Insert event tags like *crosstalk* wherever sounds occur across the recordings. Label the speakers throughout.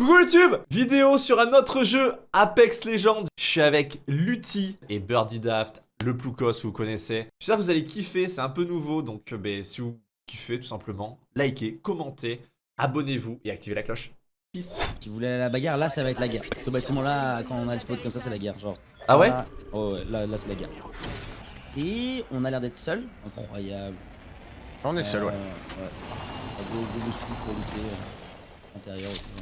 Speaker 1: Coucou YouTube Vidéo sur un autre jeu, Apex Legends. Je suis avec Lutti et Birdie Daft, le Ploukos, vous connaissez. J'espère que vous allez kiffer, c'est un peu nouveau, donc euh, ben, si vous kiffez tout simplement, likez, commentez, abonnez-vous et activez la cloche. Peace
Speaker 2: Qui voulait la bagarre, là ça va être la guerre. Ce bâtiment là, quand on a le spot comme ça, c'est la guerre. Genre.
Speaker 1: Ah ouais
Speaker 2: là, oh ouais, là, là c'est la guerre. Et on a l'air d'être seul. Incroyable.
Speaker 3: On est seul, ouais.
Speaker 2: Euh, ouais. Go, go, pour euh, intérieur aussi.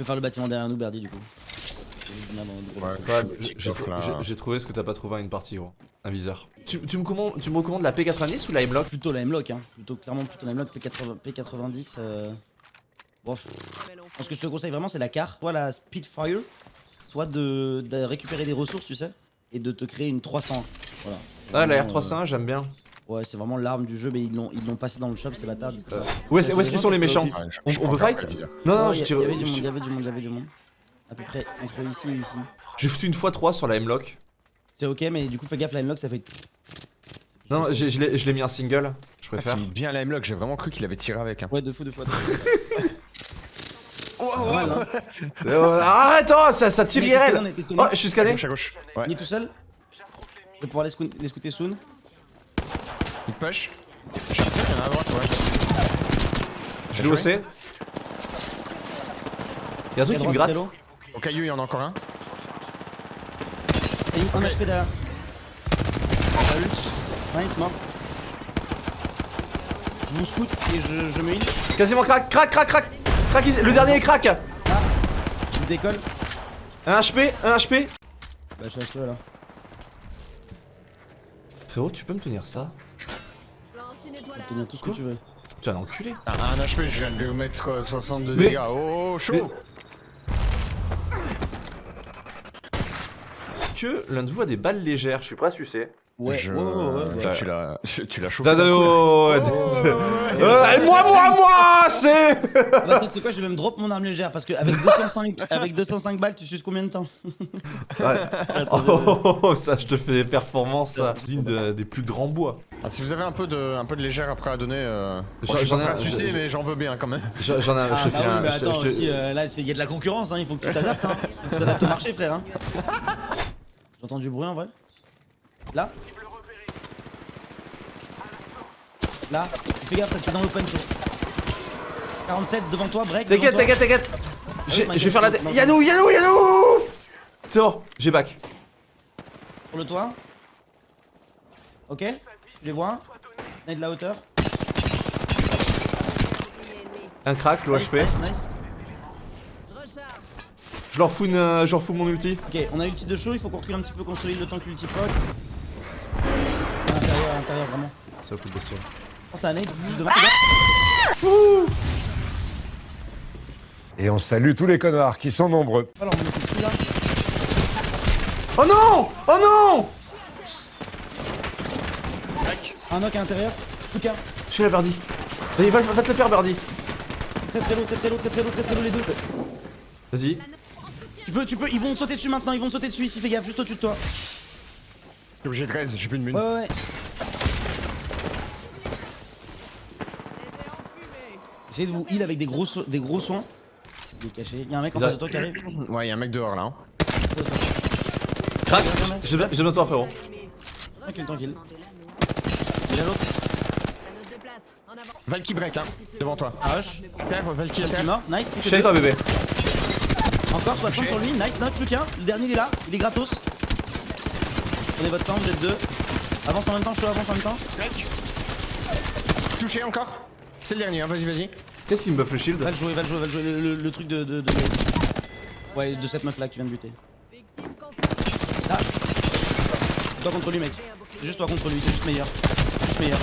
Speaker 2: Je peux faire le bâtiment derrière nous, Berdy, du coup.
Speaker 1: J'ai- trouvé ce que t'as pas trouvé à une partie gros, un viseur. Tu, tu me, commandes, tu me recommandes la P90 ou la M-Lock
Speaker 2: Plutôt la M-Lock, hein. Plutôt clairement plutôt la M-Lock P80, P90. Euh... Bon, ce que je te conseille vraiment, c'est la carte. Soit la Speedfire, soit de, de récupérer des ressources, tu sais, et de te créer une 300. Voilà.
Speaker 1: Ah la
Speaker 2: Vraiment,
Speaker 1: R301 j'aime bien.
Speaker 2: Ouais, c'est vraiment l'arme du jeu, mais ils l'ont ils l'ont passé dans le shop, c'est coup, ça-
Speaker 1: Où est-ce où est-ce qu'ils sont les méchants
Speaker 3: Ouais, je-
Speaker 1: On-
Speaker 3: je
Speaker 1: on
Speaker 3: prends
Speaker 1: peut fight. Non non, je
Speaker 2: il y,
Speaker 1: tire-
Speaker 2: il y avait du monde, il y avait du monde, il y avait du monde. À peu près entre ici et ici.
Speaker 1: j'ai foutu une fois 3 sur la M-Lock.
Speaker 2: C'est ok, mais du coup, fais gaffe, la M-Lock, ça fait.
Speaker 1: Non, je l'ai je l'ai mis en single, je
Speaker 3: Ah,
Speaker 1: préfère.
Speaker 3: tu mis bien la M-Lock, j'ai vraiment cru qu'il avait tiré avec. Hein.
Speaker 2: Ouais, deux fois. deux fois.
Speaker 1: Arrête, oh, ça, ça tire
Speaker 2: est
Speaker 1: IRL
Speaker 2: est.
Speaker 1: Oh, je suis scanné.
Speaker 2: Il est tout seul? Je vais pouvoir les scouter soon.
Speaker 3: Il push. Je suis il y en a à droite, ouais.
Speaker 1: Je l'ai haussé. Y'a un truc qui me gratte.
Speaker 3: Au caillou, il y en a encore un.
Speaker 2: Et un HP derrière. Nice, mort. Je vous scout et je, je me heal.
Speaker 1: Quasiment crack, crack, crack, crack Crack, le dernier est crack
Speaker 2: Je décolle.
Speaker 1: Un HP, un HP
Speaker 2: Bah, je suis là.
Speaker 1: Frérot, tu peux me tenir ça?
Speaker 2: Te tenir tout ce que
Speaker 1: Quoi
Speaker 2: tu veux.
Speaker 1: Un enculé
Speaker 3: Ah, un HP, je viens de lui mettre euh, 62
Speaker 1: Mais-
Speaker 3: dégâts. Oh, chaud
Speaker 1: Mais- Que l'un de vous a des balles légères, je suis prêt à sucer.
Speaker 2: Ouais,
Speaker 3: Je-
Speaker 2: ouais, ouais, ouais, ouais.
Speaker 3: Tu l'as tu l'as chauffé. Coup, là.
Speaker 1: oh, euh, moi, moi, moi, c'est
Speaker 2: Ah bah, peut-être c'est quoi, je vais même drop mon arme légère parce que avec 205, avec 205 balles, tu suces combien de temps
Speaker 1: Ouais. Oh, oh, oh, oh, ça, je te fais des performances, ça. Digne de- des plus grands bois.
Speaker 3: Ah, si vous avez un peu de, un peu de légère après à donner, euh...
Speaker 1: J'en-
Speaker 3: bon, je suis pas sucer, mais j'en veux bien quand même. *laughs*
Speaker 1: J'en ai,
Speaker 2: Ah,
Speaker 1: je te
Speaker 2: bah
Speaker 1: fais
Speaker 2: oui,
Speaker 1: un.
Speaker 2: mais
Speaker 1: je te-
Speaker 2: attends, aussi, euh, là, il y a de la concurrence, hein, il faut que tu t'adaptes. Hein. tu t'adaptes au marché, frère. Hein. J'entends du bruit en vrai. Là Là, fais gaffe, t'es dans l'open show. 47 devant toi, break.
Speaker 1: T'inquiète, t'inquiète, t'inquiète J'ai-
Speaker 2: my
Speaker 1: Je vais faire la tête.
Speaker 2: non.
Speaker 1: Yanou, Yanou, Yanou C'est bon, j'ai back.
Speaker 2: Sur le toit. Ok, je les vois. On est de la hauteur.
Speaker 1: Un crack, l'OHP.
Speaker 2: nice,
Speaker 1: leur fous, une, euh, je leur fous mon ulti.
Speaker 2: Ok, on a ulti de chaud, il faut qu'on recule un petit peu, qu'on solide le temps que l'ulti proc. À l'intérieur, à l'intérieur, vraiment.
Speaker 1: Ça va coup de bestiole.
Speaker 2: Nade, juste devant. fais gaffe.
Speaker 4: Et on salue tous les connards qui sont nombreux.
Speaker 2: Alors, on est plus là.
Speaker 1: Oh non Oh non
Speaker 2: Un knock à l'intérieur. Lucas,
Speaker 1: Je suis la Birdie. Vas-y, va, va te le faire, Birdie.
Speaker 2: très très lourd, très très lourd, très très lourd, très très lourd les deux.
Speaker 1: Vas-y.
Speaker 2: Tu peux, tu peux, ils vont te sauter dessus maintenant, ils vont te sauter dessus ici, fais gaffe, juste au-dessus de toi.
Speaker 3: Je suis obligé de raise, j'ai plus de mune.
Speaker 2: Ouais, ouais, ouais. Essayez de vous heal avec des gros, so- des gros soins. Il est caché. Il y a un mec en face de toi qui arrive.
Speaker 3: Ouais, y'a un mec dehors là. Hein.
Speaker 1: J'ai j'ai besoin de toi, frérot.
Speaker 2: Tranquille, tranquille. Il y a l'autre.
Speaker 3: Valky break, hein, devant toi.
Speaker 2: Rush.
Speaker 3: Terre, Valky à terre.
Speaker 2: Nice.
Speaker 1: Je
Speaker 2: deux.
Speaker 1: toi, bébé.
Speaker 2: Encore 60 sur lui. Nice, knock, plus qu'un. Le dernier il est là. Il est gratos. Prenez votre temps, vous êtes deux. Avance en même temps, je avance en même temps.
Speaker 3: Touché encore C'est le dernier, hein, vas-y, vas-y.
Speaker 1: Qu'est-ce qui me buff le shield
Speaker 2: Va le jouer, va le jouer, va le jouer. Le, le- le truc de, de, de- Ouais, de cette meuf là que tu viens de buter. Là. Toi contre lui, mec. C'est juste toi contre lui, c'est juste meilleur. Juste meilleur.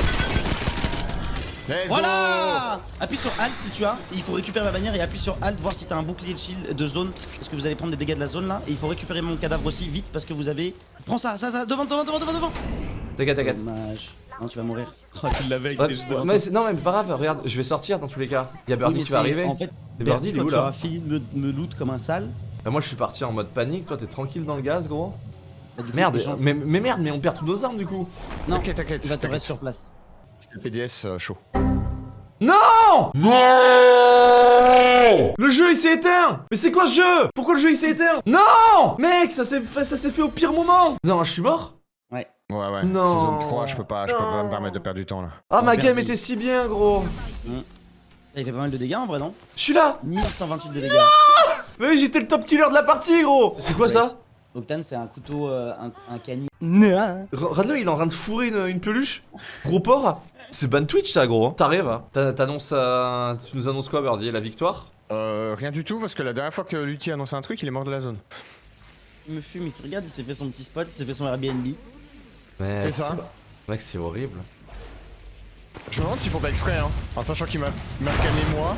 Speaker 3: Let's
Speaker 2: Voilà Appuie sur Alt si tu as. Il faut récupérer ma bannière et appuie sur Alt, voir si t'as un bouclier de shield de zone. Parce que vous allez prendre des dégâts de la zone là. Et il faut récupérer mon cadavre aussi vite parce que vous avez. Prends ça, ça, ça, devant, devant, devant, devant, devant
Speaker 1: T'inquiète, t'inquiète.
Speaker 2: Dommage. Non, tu vas mourir. *laughs* Oh, tu l'avais
Speaker 1: Ouais, mais c'est- non, mais pas grave, regarde, je vais sortir dans tous les cas. Y'a Birdie qui va arriver.
Speaker 2: En fait,
Speaker 1: Birdie, il est où
Speaker 2: tu
Speaker 1: là
Speaker 2: auras fini de me, me loot comme un sale.
Speaker 1: Bah, Moi, je suis parti en mode panique. Toi, t'es tranquille dans le gaz, gros.
Speaker 2: bah, coup,
Speaker 1: Merde, mais, mais merde, mais on perd toutes nos armes du coup.
Speaker 2: Non,
Speaker 3: T'inquiète, t'inquiète.
Speaker 2: il va te rester sur place.
Speaker 3: C'est le PDS euh, chaud.
Speaker 1: Non! Non! Le jeu il s'est éteint! Mais c'est quoi ce jeu? Pourquoi le jeu il s'est éteint? Non! Mec, ça s'est fait, ça s'est fait au pire moment! Non, je suis mort?
Speaker 2: Ouais.
Speaker 3: Ouais, ouais.
Speaker 1: Non.
Speaker 3: C'est zone 3, je peux pas, je peux pas
Speaker 1: Non.
Speaker 3: me permettre de perdre du temps là.
Speaker 1: Ah, ma game était si bien, gros.
Speaker 2: Il fait pas mal de dégâts en vrai, non?
Speaker 1: Je suis là.
Speaker 2: 1128 de dégâts.
Speaker 1: Mais oui, j'étais le top killer de la partie, gros. C'est quoi ça?
Speaker 2: Octane, c'est un couteau, euh, un, un cani.
Speaker 1: Radler, il est en train de fourrer une, une peluche Gros porc C'est ban Twitch, ça, gros T'arrives hein T'a- T'annonces, euh, tu nous annonces quoi, Birdie La victoire?
Speaker 3: Euh, rien du tout, parce que la dernière fois que Lutti a annoncé un truc, il est mort de la zone.
Speaker 2: Il me fume, il se regarde, il s'est fait son petit spot, il s'est fait son Airbnb.
Speaker 1: Mais
Speaker 3: C'est ça.
Speaker 1: Mec, c'est horrible.
Speaker 3: Je me demande s'ils font pas exprès, hein. En sachant qu'il m'a scanné moi.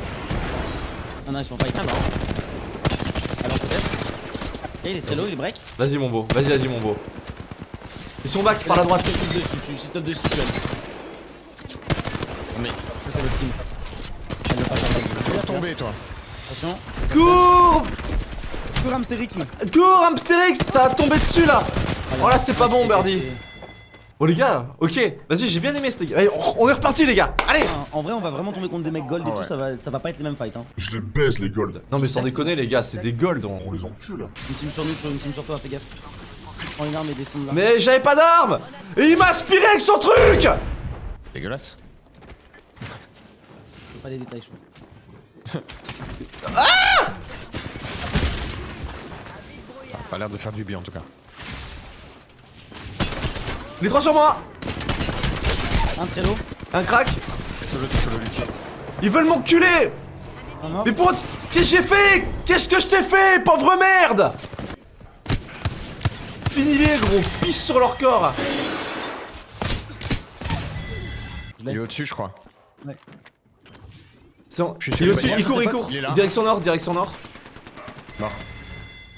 Speaker 2: Ah non, ils fight. Ah non. Alors peut-être. Eh, il est très low, il est break.
Speaker 1: Vas-y, mon beau. Vas-y, vas-y, mon beau. Ils sont back par la droite.
Speaker 2: C'est top 2 si tu c'est top 2 si tu gagnes.
Speaker 3: Mais
Speaker 2: Ça, c'est votre team. Pas faire
Speaker 3: tu vas tomber, toi.
Speaker 2: Attention.
Speaker 1: Cours
Speaker 2: Cours hamsterrythme.
Speaker 1: Cours, Hamsterix Ça va tomber dessus, là Oh là, c'est pas bon, Birdie. Oh, les gars, ok. Vas-y, j'ai bien aimé ce gars. Allez, on on est reparti, les gars. Allez
Speaker 2: En vrai, on va vraiment tomber contre des mecs gold et
Speaker 3: Ah
Speaker 2: tout, ça va, ça va pas être les mêmes fights. Hein.
Speaker 5: Je les baise les golds.
Speaker 1: Non, mais sans déconner, les gars, c'est des golds. on-
Speaker 5: On les encule.
Speaker 2: Une team sur nous, une team sur toi, fais gaffe. Prends une arme et descends de là.
Speaker 1: Mais j'avais pas d'armes Et il m'a aspiré avec son truc
Speaker 3: Dégueulasse.
Speaker 2: Pas les détails, je crois.
Speaker 3: Pas l'air de faire du bien en tout cas.
Speaker 1: Les trois sur moi
Speaker 2: Un très low.
Speaker 1: Un crack. Ils veulent m'enculer. Mais pour... Qu'est-ce que j'ai fait? Qu'est-ce que je t'ai fait, pauvre merde? Finis-les, gros, pisse sur leur corps.
Speaker 3: Il est au-dessus, je crois.
Speaker 1: C'est bon.
Speaker 3: Je suis
Speaker 1: Il est au-dessus,
Speaker 3: il est
Speaker 1: il court, il court
Speaker 3: Il est là.
Speaker 1: Direction nord, direction nord
Speaker 3: Mort.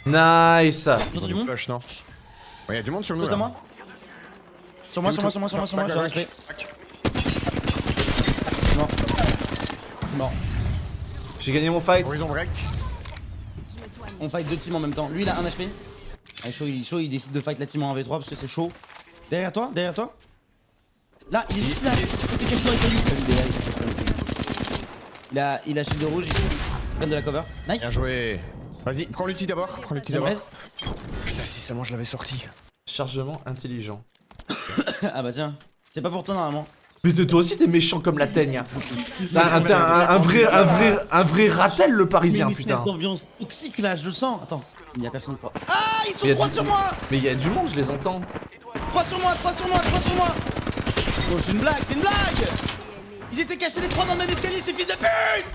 Speaker 1: Nice
Speaker 2: J'entends du monde
Speaker 3: Flush, non? Ouais, y'a du monde sur nous.
Speaker 2: Pose
Speaker 3: là.
Speaker 2: à moi. Sur moi, sur moi, sur moi, sur moi, sur moi, j'ai un HP. C'est mort. Mort.
Speaker 1: J'ai gagné mon fight
Speaker 3: Horizon break.
Speaker 2: On fight deux teams en même temps. Lui il a un HP. Allez, chaud, il, chaud, il décide de fight la team en 1v3 parce que c'est chaud. Derrière toi, derrière toi. Là, il est juste là. C'était caché dans les cailloux. Il a, il a shield rouge. Il prend de la cover. Nice.
Speaker 3: Bien joué. Vas-y, prends l'outil d'abord. Prends l'outil d'abord. Putain, si seulement je l'avais sorti.
Speaker 1: Chargement intelligent. *laughs*
Speaker 2: Ah bah tiens. C'est pas pour toi normalement.
Speaker 1: Mais toi aussi t'es méchant comme la teigne hein. *laughs* T'as un, un- un vrai, un vrai, un vrai ratel le
Speaker 2: Mais
Speaker 1: parisien
Speaker 2: une
Speaker 1: putain
Speaker 2: espèce d'ambiance toxique là, je le sens. Attends, il y a personne pour. Ah, ils sont
Speaker 1: Il y a
Speaker 2: trois
Speaker 1: du-
Speaker 2: sur moi
Speaker 1: Mais il y a du monde, je les entends
Speaker 2: 3 sur moi, 3 sur moi, 3 sur moi Oh, c'est une blague, c'est une blague Ils étaient cachés les trois dans le même escalier, ces fils de pute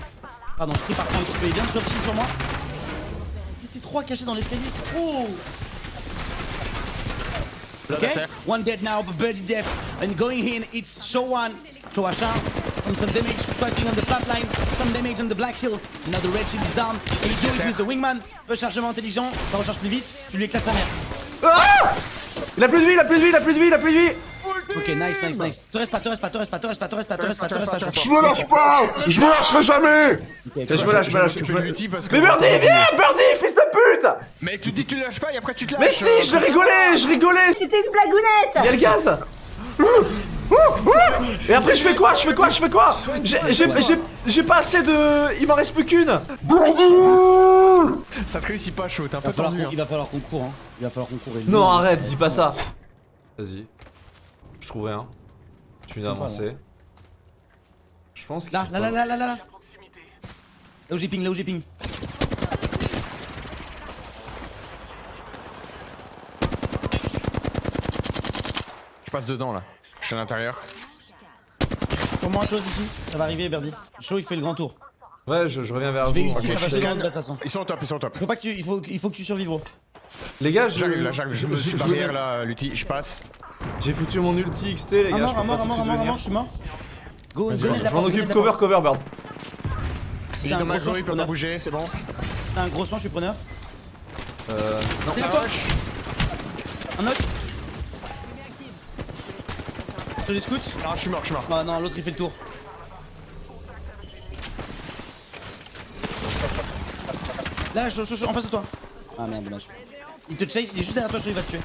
Speaker 2: Pardon, je prie par contre, il sur sur moi. Ils étaient trois cachés dans l'escalier, c'est trop
Speaker 3: Blood
Speaker 2: Ok
Speaker 3: à terre.
Speaker 2: One dead now, but birdie death. And going in, it's show one. Show a shot. From some damage fighting on the flat line, some damage on the black shield. Now the red shield is down. And you do it with the wingman. Rechargement intelligent, ça recharge plus vite, tu lui éclates ta mère.
Speaker 1: Ah Il a plus de vie, il a plus de vie, il a plus de vie, il a plus de vie
Speaker 2: Ok, nice, nice, nice. Te reste pas, te reste pas, te reste pas, te reste pas, te reste pas, reste pas, pas. je-
Speaker 5: Je me lâche pas Je me lâcherai jamais
Speaker 1: Je me lâche, je me lâche. Mais Birdie, viens Birdie, fils de pute
Speaker 3: Mais tu dis que tu lâches pas et après tu te lâches.
Speaker 1: Mais si,
Speaker 3: euh,
Speaker 1: je rigolais, je rigolais
Speaker 6: C'était une blagounette
Speaker 1: Il y a le gaz Et après je fais quoi Je fais quoi Je fais quoi? J'ai- pas assez de... Il m'en reste plus qu'une
Speaker 3: Ça te réussit pas chaud, t'es un
Speaker 2: Il va
Speaker 3: peu
Speaker 2: falloir
Speaker 3: tendu.
Speaker 2: qu'on-
Speaker 3: hein.
Speaker 2: il va falloir qu'on court, hein. Il va falloir qu'on court.
Speaker 1: Non,
Speaker 2: on-
Speaker 1: arrête, dis pas ça Vas-y. Je trouve rien. Tu viens
Speaker 2: C'est pas,
Speaker 1: d'avancer. Je pense qu'il
Speaker 2: Là, là,
Speaker 1: pas-
Speaker 2: là, là, là, là, là. Là où j'ai ping, là où j'ai ping.
Speaker 3: Je passe dedans là. Je suis à l'intérieur.
Speaker 2: Pour moi, close ici. Ça va arriver, Birdie. Chaud, il fait le grand tour.
Speaker 1: Ouais, je, je reviens vers
Speaker 2: Je vais
Speaker 1: vous.
Speaker 2: ulti,
Speaker 3: ok,
Speaker 2: ça va
Speaker 3: je
Speaker 2: se
Speaker 3: scanne.
Speaker 2: de toute façon.
Speaker 3: Ils sont au top, ils sont au top.
Speaker 2: Faut pas que tu. Il faut, il faut que tu survives, gros.
Speaker 1: Les gars, je...
Speaker 3: J'arrive là, j'arrive. Je me suis
Speaker 1: je-
Speaker 3: barrière là, Lutti, je passe.
Speaker 1: J'ai foutu mon ulti XT, les gars, je peux pas tout de suite venir.
Speaker 2: je suis mort. Go,
Speaker 1: Je m'en occupe, cover, cover, bird.
Speaker 3: Il est
Speaker 2: je suis
Speaker 3: il peut pas bouger, c'est bon.
Speaker 2: T'as un gros soin, je suis preneur.
Speaker 1: Euh... Non.
Speaker 2: Un autre. Sur les scouts.
Speaker 3: Ah, je suis mort, je suis mort.
Speaker 2: Ah non, l'autre il fait le tour. Là, chaud, chaud, en face de toi. Ah merde, dommage. Il te chase, il est juste derrière toi, chaud, il va te tuer.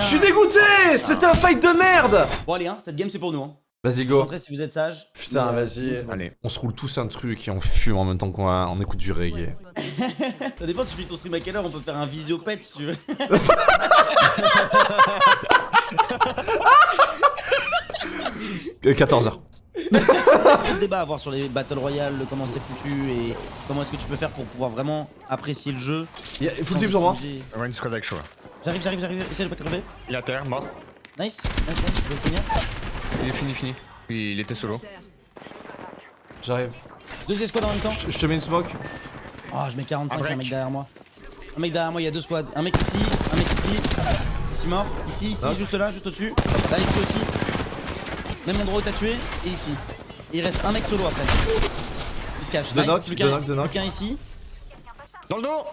Speaker 1: Je suis dégoûté C'était un fight de merde
Speaker 2: Bon, allez, hein, cette game c'est pour nous. Hein.
Speaker 1: Vas-y, go.
Speaker 2: chanterai si vous êtes sage.
Speaker 1: Putain,
Speaker 2: euh,
Speaker 1: vas-y.
Speaker 2: c'est.
Speaker 3: Allez.
Speaker 1: On se roule tous un truc et on fume en même temps qu'on on écoute du reggae. *laughs*
Speaker 2: Ça dépend, tu finis ton stream à quelle heure On peut faire un visio pet si tu veux.
Speaker 1: Euh, 14h.
Speaker 2: le débat à avoir sur les Battle Royale, comment c'est foutu et comment est-ce que tu peux faire pour pouvoir vraiment apprécier le jeu.
Speaker 1: Full team sur moi.
Speaker 2: J'ai-
Speaker 3: On va une squad avec.
Speaker 2: J'arrive, j'arrive, j'arrive. Essaye de pas crever.
Speaker 3: Il est à terre, mort.
Speaker 2: Nice. Nice, nice. Je vais le finir.
Speaker 3: Il est fini, fini. Il il était solo.
Speaker 1: J'arrive.
Speaker 2: Deuxième squad en même temps.
Speaker 1: Je je te mets une smoke.
Speaker 2: Oh, je mets 45,
Speaker 3: Un
Speaker 2: un mec derrière moi. Un mec derrière moi, il y a deux squads. Un mec ici, un mec ici. Ici mort. Ici, ici,
Speaker 1: Knock.
Speaker 2: juste là, juste au-dessus. Là, ici aussi. Même endroit où t'as tué. Et ici. Et il reste un mec solo après. Il se cache.
Speaker 1: Deux
Speaker 2: Nice.
Speaker 1: knock,
Speaker 2: plus
Speaker 1: deux
Speaker 2: qu'un
Speaker 1: knock, deux knock.
Speaker 2: plus qu'un ici.
Speaker 3: Dans le dos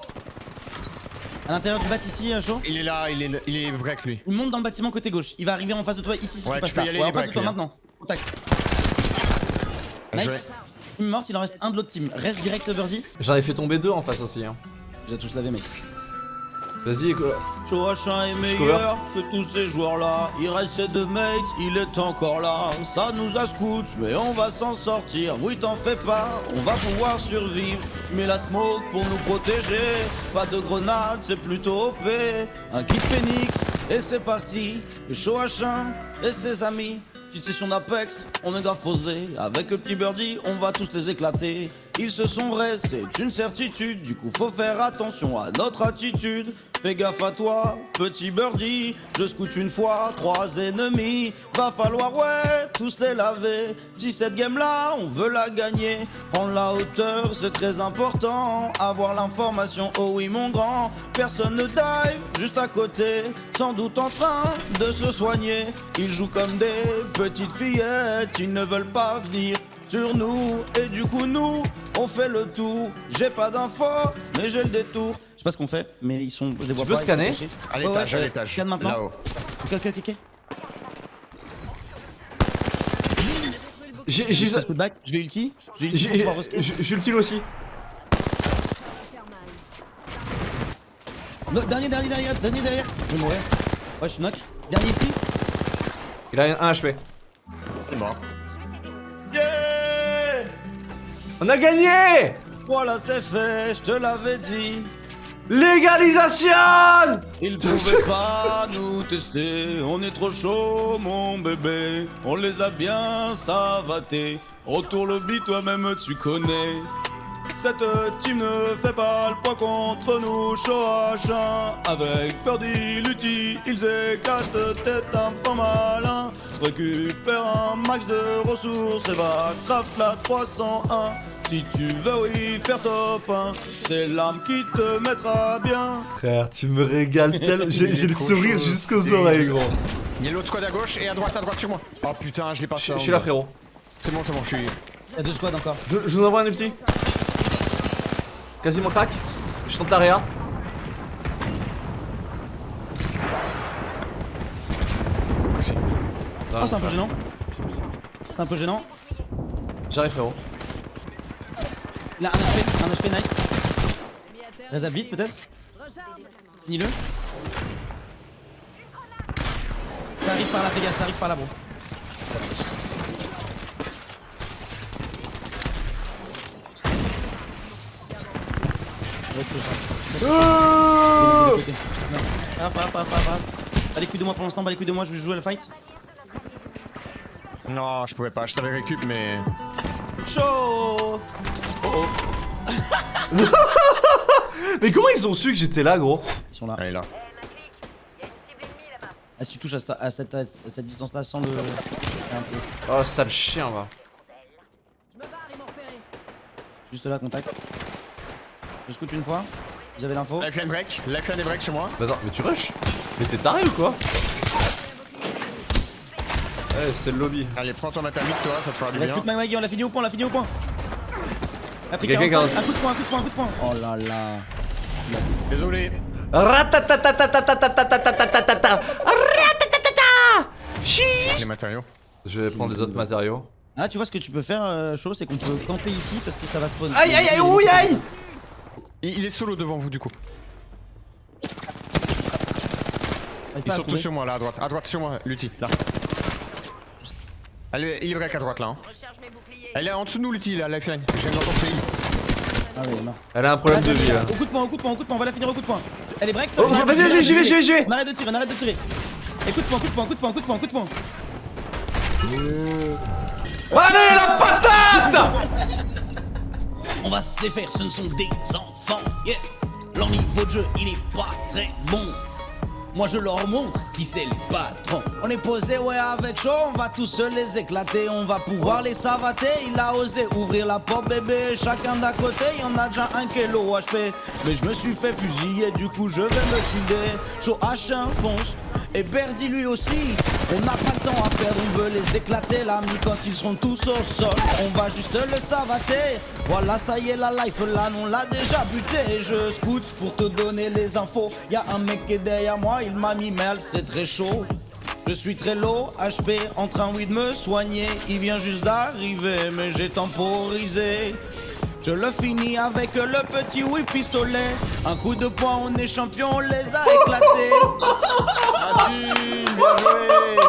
Speaker 2: À l'intérieur du bat ici, euh, chaud.
Speaker 3: Il est là, il est, il est break lui.
Speaker 2: Il monte dans le bâtiment côté gauche. Il va arriver en face de toi ici si
Speaker 3: Ouais,
Speaker 2: tu passes là.
Speaker 3: aller,
Speaker 2: Ouais, en
Speaker 3: il est
Speaker 2: face de toi
Speaker 3: lui, hein.
Speaker 2: maintenant. Contact. Nice. Team morte, il en reste un de l'autre team. Reste direct birdie.
Speaker 1: J'en ai fait tomber deux en face aussi. Hein.
Speaker 2: J'ai tous lavé mec.
Speaker 1: Vas-y, quoi.
Speaker 2: Choachin est meilleur que tous ces joueurs-là. Il reste ses deux mates, il est encore là. Ça nous a scout, mais on va s'en sortir. Oui, t'en fais pas, on va pouvoir survivre. Mais la smoke pour nous protéger. Pas de grenade, c'est plutôt OP. Un kit phoenix, et c'est parti. Choachin et ses amis. Petite session d'Apex, on est grave posé. Avec le petit birdie, on va tous les éclater. Ils se sont vrais, c'est une certitude. Du coup, faut faire attention à notre attitude. Fais gaffe à toi, petit birdie. Je scoute une fois, trois ennemis. Va falloir, ouais, tous les laver. Si cette game-là, on veut la gagner. Prendre la hauteur, c'est très important. Avoir l'information, oh oui, mon grand. Personne ne dive, juste à côté. Sans doute en train de se soigner. Ils jouent comme des petites fillettes. Ils ne veulent pas venir sur nous. Et du coup, nous, on fait le tour. J'ai pas d'infos, mais j'ai le détour. Je sais pas ce qu'on fait, mais ils sont. Je les vois
Speaker 1: peux
Speaker 2: pas,
Speaker 1: scanner.
Speaker 3: À
Speaker 2: Ouais,
Speaker 3: l'étage,
Speaker 2: ouais,
Speaker 3: à
Speaker 2: euh,
Speaker 3: l'étage.
Speaker 2: Scanne maintenant.
Speaker 3: Là-haut.
Speaker 2: Ok, ok, ok, ok.
Speaker 1: J'ai j'ai
Speaker 2: Je vais ulti. Je vais ulti pour
Speaker 1: j'ai
Speaker 2: pouvoir rescan.
Speaker 1: j'ai- j'ai le kill aussi.
Speaker 2: No, Dernier, dernier, dernier, dernier derrière. Je vais mourir. Ouais, je suis knock. Dernier ici.
Speaker 1: Il a un HP.
Speaker 3: C'est mort.
Speaker 1: On a gagné
Speaker 2: Voilà, c'est fait, je te l'avais dit.
Speaker 1: Légalisation
Speaker 2: Ils pouvaient pas nous tester, on est trop chaud mon bébé, on les a bien savatés. Retour lobby, toi-même tu connais. Cette team ne fait pas le poids contre nous, Shoachin. Avec Purdy, Lutti, ils éclatent, t'es un peu malin. Récupère un max de ressources et va craft la 301. Si tu veux, oui, faire top 1, c'est l'âme qui te mettra bien.
Speaker 1: Frère, tu me régales tellement. *laughs* J'ai le sourire jusqu'aux oreilles, gros.
Speaker 3: Il y a l'autre squad à gauche et à droite, à droite sur moi. Oh putain, je l'ai pas
Speaker 1: je suis là, frérot.
Speaker 3: C'est bon, c'est bon, je suis.
Speaker 2: Il y a deux squads encore.
Speaker 1: Je, je vous envoie un petit. Quasiment crack. Je tente l'area.
Speaker 2: Oh, c'est un peu gênant. C'est un peu gênant.
Speaker 1: J'arrive, frérot.
Speaker 2: Il a un HP, un HP nice. Reza vite peut-être. Finis-le. Ça arrive par là, fais gaffe, ça arrive par là, bro. Autre chose.
Speaker 1: Oh
Speaker 2: Ok. Non. Hop, hop, hop, hop, hop. Pas les couilles de moi pour l'instant, pas les couilles de moi, je vais jouer à la fight.
Speaker 3: Non, je pouvais pas, je t'avais récup, mais.
Speaker 2: Chaud *laughs*
Speaker 1: Mais comment ils ont su que j'étais là, gros?
Speaker 2: Ils sont là.
Speaker 3: Allez là.
Speaker 2: Ah, si tu touches à, cette- à cette, à cette distance-là sans le.
Speaker 1: Oh, sale chien, va.
Speaker 2: Juste là, contact. Je scoute une fois. Vous avez l'info
Speaker 3: Lifeline break, lifeline et break sur moi.
Speaker 1: Mais attends, mais tu rush? Mais t'es taré ou quoi? Ouais, c'est le lobby.
Speaker 3: Allez, prends ton matamite, toi, ça te fera du bien.
Speaker 2: Maggie, on l'a fini au point, on l'a fini au point. Après
Speaker 1: Quelqu'un
Speaker 2: 45,
Speaker 1: qui a-
Speaker 2: un coup de poing, un coup de poing, un coup de poing. Oh là là.
Speaker 3: Désolé.
Speaker 1: Ratatatatatatatatatatata Ratatatata Chi
Speaker 3: Les matériaux.
Speaker 1: Je vais prendre les autres matériaux.
Speaker 2: Ah, tu vois ce que tu peux faire, euh, chaud, c'est qu'on peut camper ici parce que ça va spawn.
Speaker 1: Aïe aïe aïe, ouïe aïe
Speaker 3: Il, il est solo devant vous, du coup. Ils
Speaker 2: à
Speaker 3: sont tous sur moi, là, à droite. À droite, sur moi, Lutti, là. Elle, il est break à droite là. hein. Elle est en dessous de nous, l'outil là, lifeline. Heals.
Speaker 2: Ah oui, elle est morte.
Speaker 1: Elle a un problème de vie là.
Speaker 2: Au coup de poing, au coup de poing, au coup de poing, on va la finir au coup de poing. Elle est break.
Speaker 1: Oh, vas-y, vas-y, j'y vais, j'y vais, j'y vais.
Speaker 2: On arrête de tirer, on arrête de tirer. Et coup de poing, coup de poing, coup de poing, coup de poing, coup de poing.
Speaker 1: Allez, la patate
Speaker 2: On va se les faire, ce ne sont des enfants, yeah. Leur niveau de jeu, il est pas très bon. Moi je leur montre qui c'est le patron. On est posé ouais avec chaud, on va tous les éclater. On va pouvoir les savater, il a osé ouvrir la porte bébé Chacun d'à côté, y en a déjà un qui est low HP Mais je me suis fait fusiller, du coup je vais me shielder Chaud H1 fonce, et Berdy lui aussi. On n'a pas on veut les éclater L'ami quand ils seront tous au sol. On va juste le savater. Voilà ça y est la life là on l'a déjà buté. Je scout pour te donner les infos. Y'a un mec qui est derrière moi il m'a mis mal c'est très chaud. Je suis très low, HP, en train oui de me soigner. Il vient juste d'arriver mais j'ai temporisé. Je le finis avec le petit oui pistolet. Un coup de poing on est champion on les a éclatés. *laughs*
Speaker 3: Bien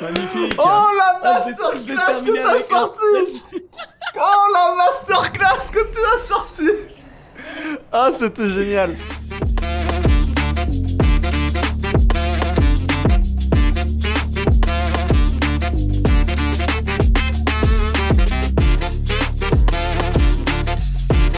Speaker 3: Magnifique.
Speaker 1: Oh la masterclass que t'as sorti. Oh la masterclass que tu as sorti. Ah c'était génial